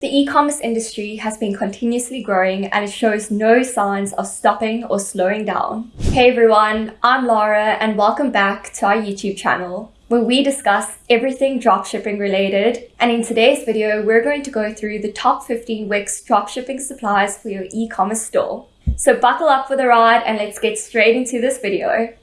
The e-commerce industry has been continuously growing and it shows no signs of stopping or slowing down. Hey everyone, I'm Laura and welcome back to our YouTube channel where we discuss everything dropshipping related. And in today's video, we're going to go through the top 15 Wix dropshipping supplies for your e-commerce store. So buckle up for the ride and let's get straight into this video.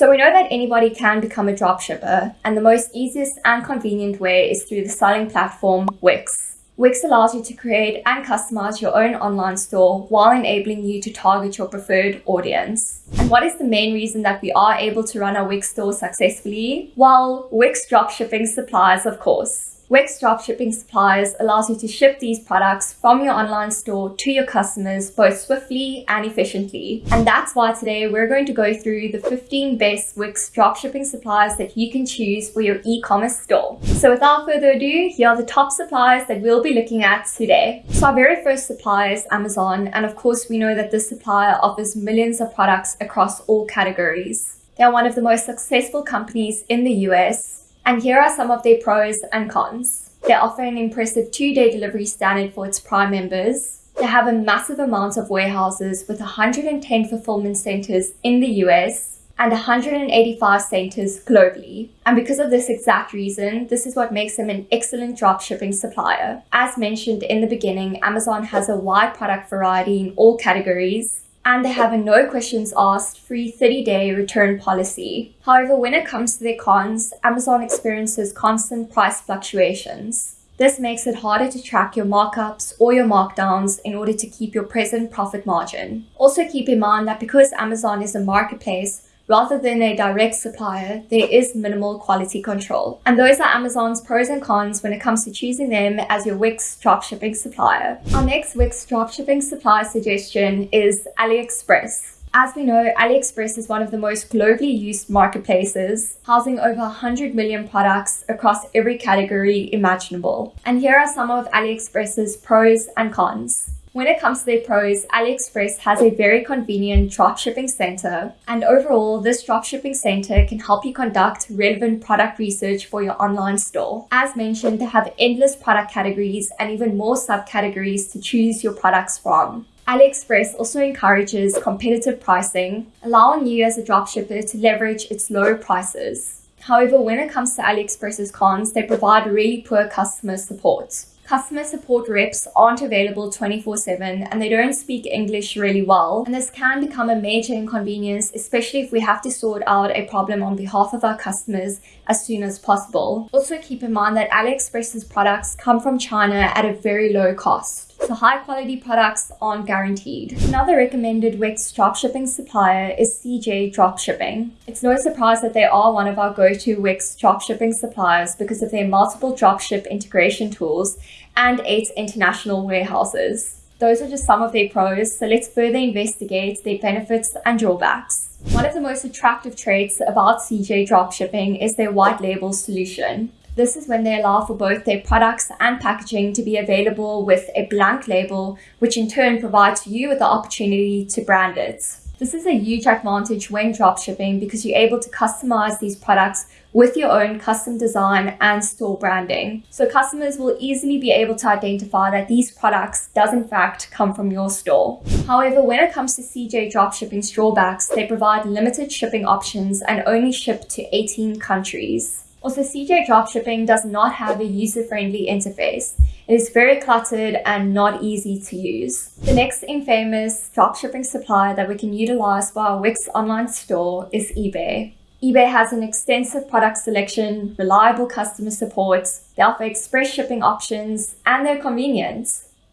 So we know that anybody can become a dropshipper and the most easiest and convenient way is through the selling platform Wix. Wix allows you to create and customize your own online store while enabling you to target your preferred audience. And what is the main reason that we are able to run our Wix store successfully? Well, Wix dropshipping supplies, of course. Wix dropshipping suppliers allows you to ship these products from your online store to your customers both swiftly and efficiently. And that's why today we're going to go through the 15 best Wix dropshipping suppliers that you can choose for your e-commerce store. So without further ado, here are the top suppliers that we'll be looking at today. So our very first supplier is Amazon. And of course, we know that this supplier offers millions of products across all categories. They are one of the most successful companies in the US and here are some of their pros and cons. They offer an impressive two-day delivery standard for its Prime members. They have a massive amount of warehouses with 110 fulfillment centers in the US and 185 centers globally. And because of this exact reason, this is what makes them an excellent dropshipping supplier. As mentioned in the beginning, Amazon has a wide product variety in all categories and they have a no questions asked free 30-day return policy. However, when it comes to their cons, Amazon experiences constant price fluctuations. This makes it harder to track your markups or your markdowns in order to keep your present profit margin. Also keep in mind that because Amazon is a marketplace, Rather than a direct supplier, there is minimal quality control. And those are Amazon's pros and cons when it comes to choosing them as your Wix dropshipping supplier. Our next Wix dropshipping supplier suggestion is AliExpress. As we know, AliExpress is one of the most globally used marketplaces, housing over 100 million products across every category imaginable. And here are some of AliExpress's pros and cons. When it comes to their pros, AliExpress has a very convenient dropshipping center. And overall, this dropshipping center can help you conduct relevant product research for your online store. As mentioned, they have endless product categories and even more subcategories to choose your products from. AliExpress also encourages competitive pricing, allowing you as a dropshipper to leverage its low prices. However, when it comes to AliExpress's cons, they provide really poor customer support customer support reps aren't available 24-7 and they don't speak English really well. And this can become a major inconvenience, especially if we have to sort out a problem on behalf of our customers as soon as possible. Also keep in mind that AliExpress's products come from China at a very low cost so high quality products aren't guaranteed. Another recommended Wix dropshipping supplier is CJ Dropshipping. It's no surprise that they are one of our go-to Wix dropshipping suppliers because of their multiple dropship integration tools and eight international warehouses. Those are just some of their pros, so let's further investigate their benefits and drawbacks. One of the most attractive traits about CJ Dropshipping is their white label solution. This is when they allow for both their products and packaging to be available with a blank label, which in turn provides you with the opportunity to brand it. This is a huge advantage when dropshipping because you're able to customize these products with your own custom design and store branding. So customers will easily be able to identify that these products does in fact come from your store. However, when it comes to CJ dropshipping's drawbacks, they provide limited shipping options and only ship to 18 countries. Also, CJ Dropshipping does not have a user-friendly interface. It is very cluttered and not easy to use. The next infamous dropshipping supplier that we can utilize for our Wix online store is eBay. eBay has an extensive product selection, reliable customer support, they offer express shipping options, and they're convenient.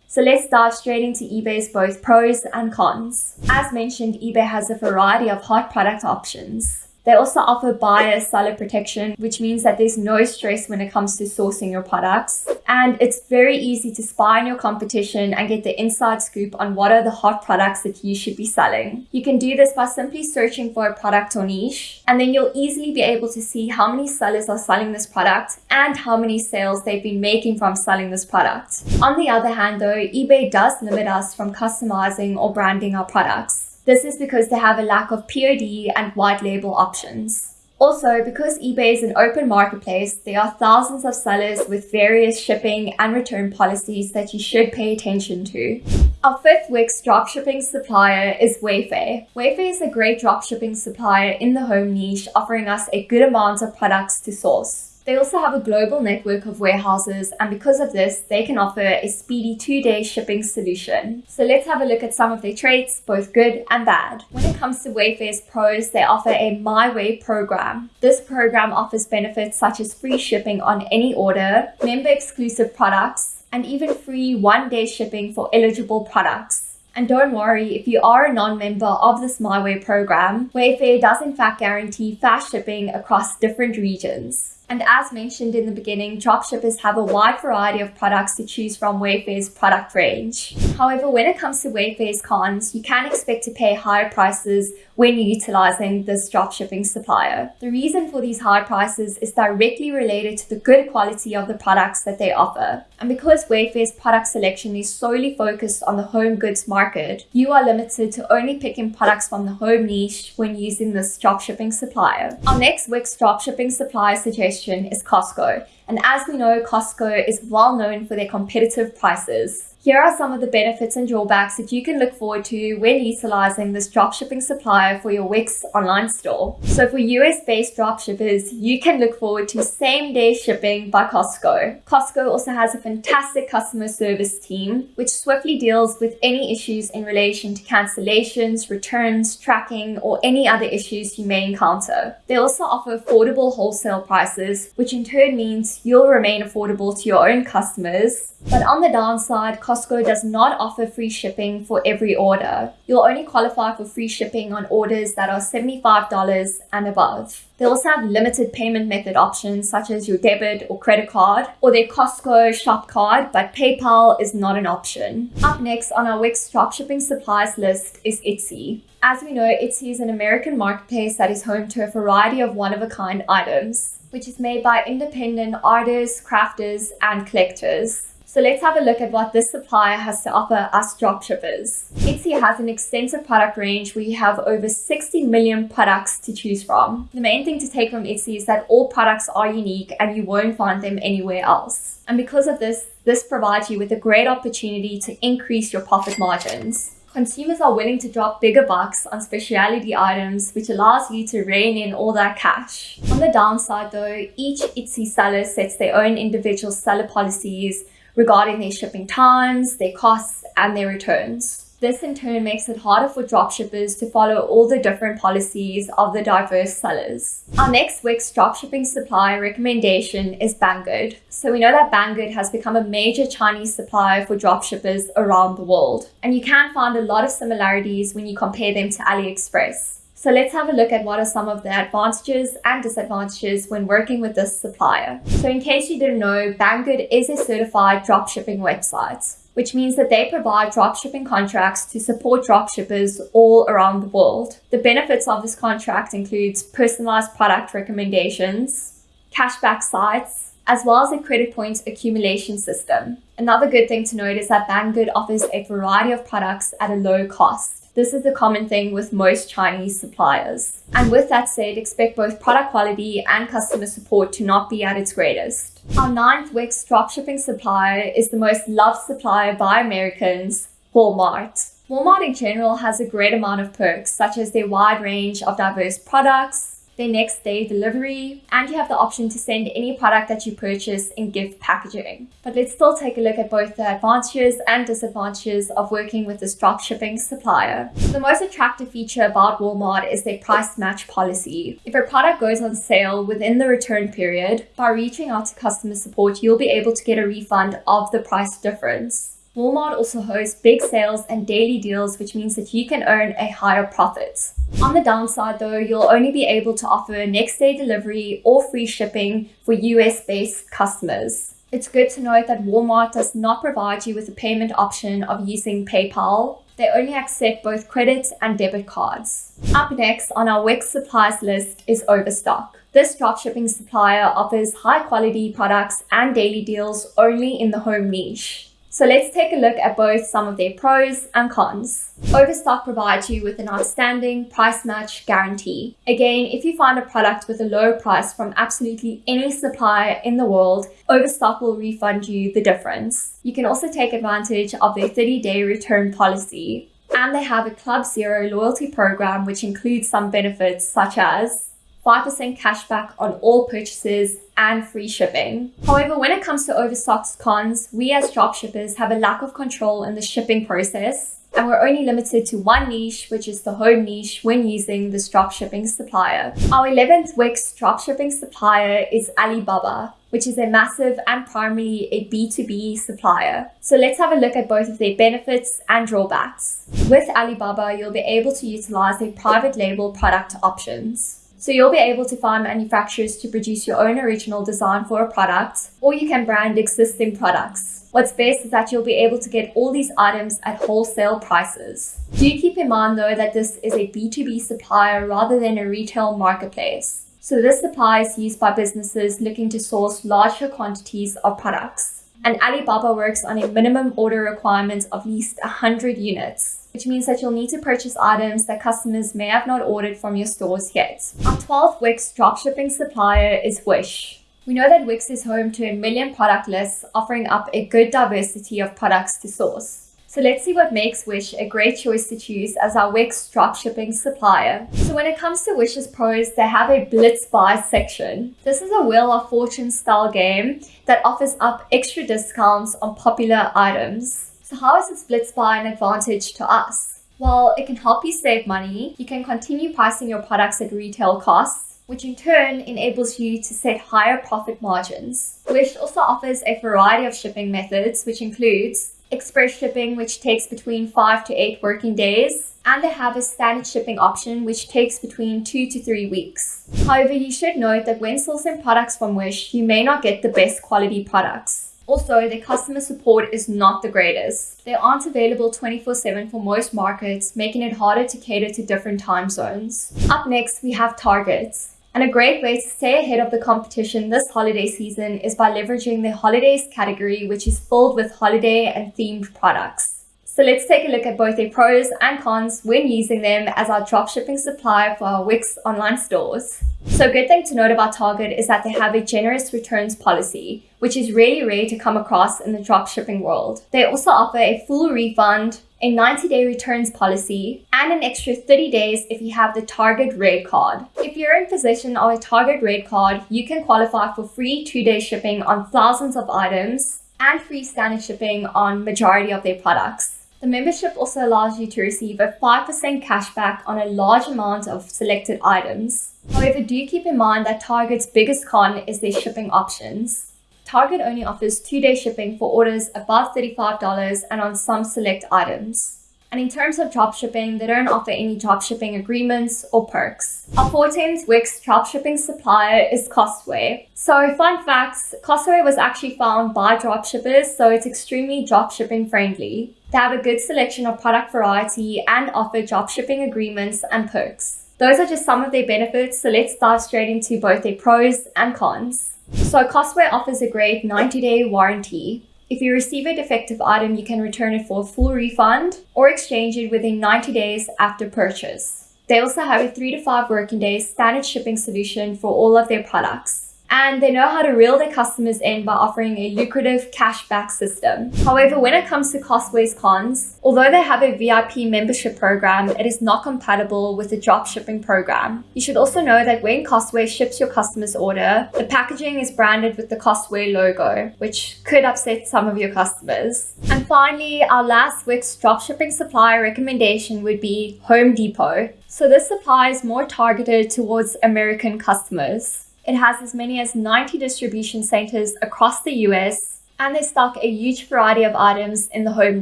So let's dive straight into eBay's both pros and cons. As mentioned, eBay has a variety of hot product options. They also offer buyer seller protection, which means that there's no stress when it comes to sourcing your products. And it's very easy to spy on your competition and get the inside scoop on what are the hot products that you should be selling. You can do this by simply searching for a product or niche, and then you'll easily be able to see how many sellers are selling this product and how many sales they've been making from selling this product. On the other hand though, eBay does limit us from customizing or branding our products. This is because they have a lack of POD and white label options. Also, because eBay is an open marketplace, there are thousands of sellers with various shipping and return policies that you should pay attention to. Our fifth Wix dropshipping supplier is Wayfair. Wayfair is a great dropshipping supplier in the home niche, offering us a good amount of products to source. They also have a global network of warehouses, and because of this, they can offer a speedy two day shipping solution. So let's have a look at some of their traits, both good and bad. When it comes to Wayfair's pros, they offer a My Way program. This program offers benefits such as free shipping on any order, member exclusive products, and even free one day shipping for eligible products. And don't worry, if you are a non-member of this My Way program, Wayfair does in fact guarantee fast shipping across different regions. And as mentioned in the beginning, dropshippers have a wide variety of products to choose from Wayfair's product range. However, when it comes to Wayfair's cons, you can expect to pay higher prices when utilizing this dropshipping supplier. The reason for these high prices is directly related to the good quality of the products that they offer. And because Wayfair's product selection is solely focused on the home goods market, you are limited to only picking products from the home niche when using this dropshipping supplier. Our next Wix dropshipping supplier suggestion is Costco. And as we know, Costco is well known for their competitive prices. Here are some of the benefits and drawbacks that you can look forward to when utilizing this dropshipping supplier for your Wix online store. So for US-based dropshippers, you can look forward to same-day shipping by Costco. Costco also has a fantastic customer service team, which swiftly deals with any issues in relation to cancellations, returns, tracking, or any other issues you may encounter. They also offer affordable wholesale prices, which in turn means you'll remain affordable to your own customers. But on the downside, Costco Costco does not offer free shipping for every order. You'll only qualify for free shipping on orders that are $75 and above. They also have limited payment method options such as your debit or credit card or their Costco shop card, but PayPal is not an option. Up next on our Wix dropshipping supplies list is Etsy. As we know, Etsy is an American marketplace that is home to a variety of one-of-a-kind items, which is made by independent artists, crafters, and collectors. So let's have a look at what this supplier has to offer us dropshippers. Etsy has an extensive product range you have over 60 million products to choose from. The main thing to take from Etsy is that all products are unique and you won't find them anywhere else. And because of this, this provides you with a great opportunity to increase your profit margins. Consumers are willing to drop bigger bucks on specialty items, which allows you to rein in all that cash. On the downside though, each Etsy seller sets their own individual seller policies regarding their shipping times, their costs, and their returns. This in turn makes it harder for dropshippers to follow all the different policies of the diverse sellers. Our next Wix dropshipping supplier recommendation is Banggood. So we know that Banggood has become a major Chinese supplier for dropshippers around the world. And you can find a lot of similarities when you compare them to AliExpress. So let's have a look at what are some of the advantages and disadvantages when working with this supplier. So in case you didn't know, Banggood is a certified dropshipping website which means that they provide dropshipping contracts to support dropshippers all around the world. The benefits of this contract includes personalized product recommendations, cashback sites, as well as a credit points accumulation system. Another good thing to note is that Banggood offers a variety of products at a low cost. This is a common thing with most Chinese suppliers. And with that said, expect both product quality and customer support to not be at its greatest. Our ninth Wix dropshipping supplier is the most loved supplier by Americans, Walmart. Walmart in general has a great amount of perks, such as their wide range of diverse products, their next day delivery, and you have the option to send any product that you purchase in gift packaging. But let's still take a look at both the advantages and disadvantages of working with this dropshipping supplier. The most attractive feature about Walmart is their price match policy. If a product goes on sale within the return period, by reaching out to customer support, you'll be able to get a refund of the price difference. Walmart also hosts big sales and daily deals, which means that you can earn a higher profit. On the downside though, you'll only be able to offer next day delivery or free shipping for US based customers. It's good to note that Walmart does not provide you with a payment option of using PayPal. They only accept both credit and debit cards. Up next on our Wix supplies list is Overstock. This dropshipping supplier offers high quality products and daily deals only in the home niche. So let's take a look at both some of their pros and cons. Overstock provides you with an outstanding price match guarantee. Again, if you find a product with a low price from absolutely any supplier in the world, Overstock will refund you the difference. You can also take advantage of their 30 day return policy. And they have a Club Zero loyalty program, which includes some benefits such as 5% cashback on all purchases and free shipping. However, when it comes to Overstock's cons, we as dropshippers have a lack of control in the shipping process and we're only limited to one niche, which is the home niche when using this dropshipping supplier. Our 11th Wix dropshipping supplier is Alibaba, which is a massive and primarily a B2B supplier. So let's have a look at both of their benefits and drawbacks. With Alibaba, you'll be able to utilize their private label product options. So you'll be able to find manufacturers to produce your own original design for a product, or you can brand existing products. What's best is that you'll be able to get all these items at wholesale prices. Do keep in mind though that this is a B2B supplier rather than a retail marketplace. So this supply is used by businesses looking to source larger quantities of products. And Alibaba works on a minimum order requirement of at least 100 units which means that you'll need to purchase items that customers may have not ordered from your stores yet. Our 12th Wix dropshipping supplier is Wish. We know that Wish is home to a million product lists, offering up a good diversity of products to source. So let's see what makes Wish a great choice to choose as our Wix dropshipping supplier. So when it comes to Wish's pros, they have a Blitz Buy section. This is a Wheel of Fortune style game that offers up extra discounts on popular items. So how is this Blitz Buy an advantage to us? Well, it can help you save money. You can continue pricing your products at retail costs, which in turn enables you to set higher profit margins. Wish also offers a variety of shipping methods, which includes express shipping, which takes between 5 to 8 working days, and they have a standard shipping option, which takes between 2 to 3 weeks. However, you should note that when sourcing products from Wish, you may not get the best quality products. Also, their customer support is not the greatest. They aren't available 24-7 for most markets, making it harder to cater to different time zones. Up next, we have Targets. And a great way to stay ahead of the competition this holiday season is by leveraging the holidays category, which is filled with holiday and themed products. So let's take a look at both their pros and cons when using them as our dropshipping supplier for our Wix online stores. So a good thing to note about Target is that they have a generous returns policy, which is really rare to come across in the dropshipping world. They also offer a full refund, a 90-day returns policy, and an extra 30 days if you have the Target Red card. If you're in possession of a Target Red card, you can qualify for free two-day shipping on thousands of items and free standard shipping on majority of their products. The membership also allows you to receive a 5% cashback on a large amount of selected items. However, do keep in mind that Target's biggest con is their shipping options. Target only offers two-day shipping for orders above $35 and on some select items. And in terms of dropshipping, they don't offer any dropshipping agreements or perks. Our 14th Wix dropshipping supplier is Costway. So fun facts, Costway was actually found by dropshippers, so it's extremely dropshipping friendly. They have a good selection of product variety and offer dropshipping agreements and perks. Those are just some of their benefits, so let's dive straight into both their pros and cons. So Costway offers a great 90-day warranty. If you receive a defective item, you can return it for a full refund or exchange it within 90 days after purchase. They also have a 3 to 5 working days standard shipping solution for all of their products and they know how to reel their customers in by offering a lucrative cashback system. However, when it comes to Costway's cons, although they have a VIP membership program, it is not compatible with the drop shipping program. You should also know that when Costway ships your customer's order, the packaging is branded with the Costway logo, which could upset some of your customers. And finally, our last Wix dropshipping supplier recommendation would be Home Depot. So this supply is more targeted towards American customers. It has as many as 90 distribution centers across the US, and they stock a huge variety of items in the home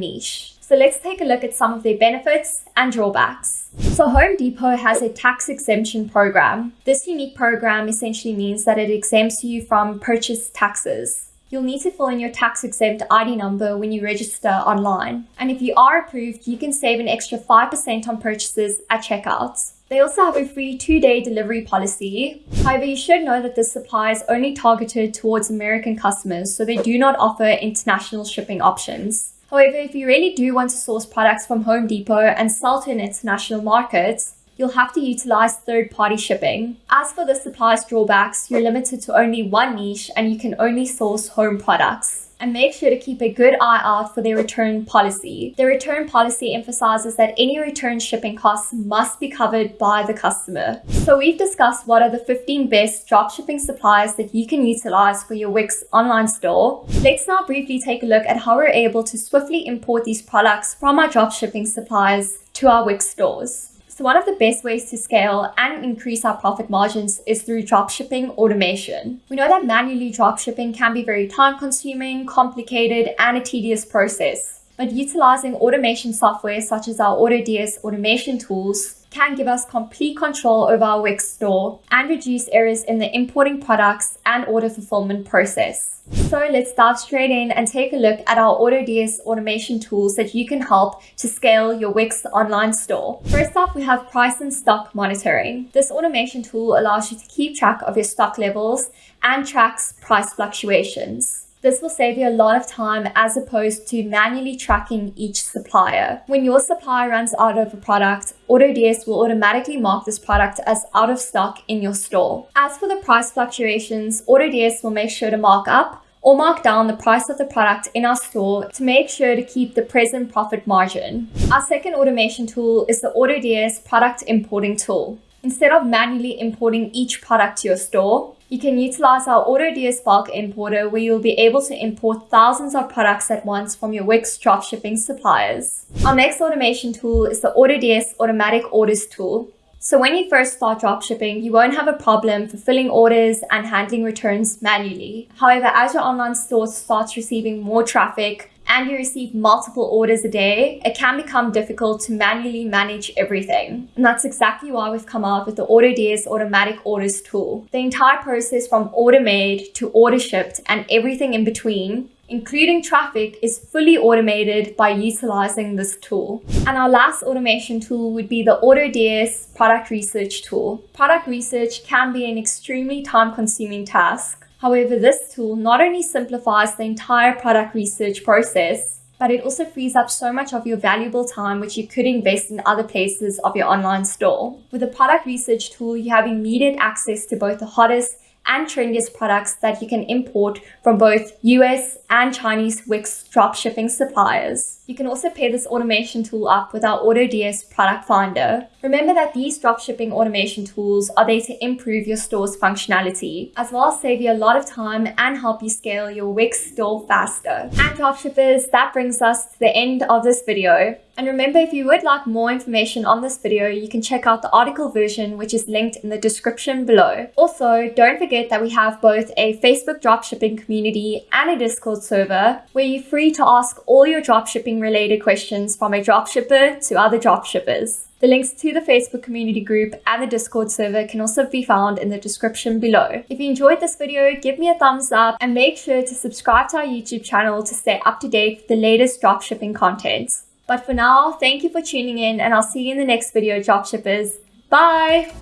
niche. So let's take a look at some of their benefits and drawbacks. So Home Depot has a tax exemption program. This unique program essentially means that it exempts you from purchase taxes. You'll need to fill in your tax exempt ID number when you register online. And if you are approved, you can save an extra 5% on purchases at checkout. They also have a free two-day delivery policy. However, you should know that this supply is only targeted towards American customers, so they do not offer international shipping options. However, if you really do want to source products from Home Depot and sell to an international market, you'll have to utilize third-party shipping. As for the supplies drawbacks, you're limited to only one niche and you can only source home products and make sure to keep a good eye out for their return policy. The return policy emphasizes that any return shipping costs must be covered by the customer. So we've discussed what are the 15 best dropshipping suppliers that you can utilize for your Wix online store. Let's now briefly take a look at how we're able to swiftly import these products from our dropshipping suppliers to our Wix stores. So one of the best ways to scale and increase our profit margins is through dropshipping automation. We know that manually dropshipping can be very time consuming, complicated, and a tedious process. But utilizing automation software such as our AutoDS automation tools can give us complete control over our Wix store and reduce errors in the importing products and order fulfillment process. So let's dive straight in and take a look at our AutoDS automation tools that you can help to scale your Wix online store. First up, we have price and stock monitoring. This automation tool allows you to keep track of your stock levels and tracks price fluctuations. This will save you a lot of time as opposed to manually tracking each supplier. When your supplier runs out of a product, AutoDS will automatically mark this product as out of stock in your store. As for the price fluctuations, AutoDS will make sure to mark up or mark down the price of the product in our store to make sure to keep the present profit margin. Our second automation tool is the AutoDS product importing tool. Instead of manually importing each product to your store, you can utilize our AutoDS bulk importer where you'll be able to import thousands of products at once from your Wix dropshipping suppliers. Our next automation tool is the AutoDS automatic orders tool. So when you first start dropshipping, you won't have a problem fulfilling orders and handling returns manually. However, as your online store starts receiving more traffic, and you receive multiple orders a day, it can become difficult to manually manage everything. And that's exactly why we've come out with the AutoDS automatic orders tool. The entire process from order made to order shipped and everything in between including traffic, is fully automated by utilizing this tool. And our last automation tool would be the AutoDS product research tool. Product research can be an extremely time consuming task. However, this tool not only simplifies the entire product research process, but it also frees up so much of your valuable time which you could invest in other places of your online store. With a product research tool, you have immediate access to both the hottest and trendiest products that you can import from both US and Chinese Wix dropshipping suppliers. You can also pair this automation tool up with our AutoDS product finder. Remember that these dropshipping automation tools are there to improve your store's functionality, as well as save you a lot of time and help you scale your Wix store faster. And dropshippers, that brings us to the end of this video. And remember, if you would like more information on this video, you can check out the article version, which is linked in the description below. Also, don't forget that we have both a Facebook dropshipping community and a Discord server, where you're free to ask all your dropshipping related questions from a dropshipper to other dropshippers. The links to the Facebook community group and the Discord server can also be found in the description below. If you enjoyed this video, give me a thumbs up and make sure to subscribe to our YouTube channel to stay up to date with the latest dropshipping content. But for now, thank you for tuning in and I'll see you in the next video, dropshippers. Bye!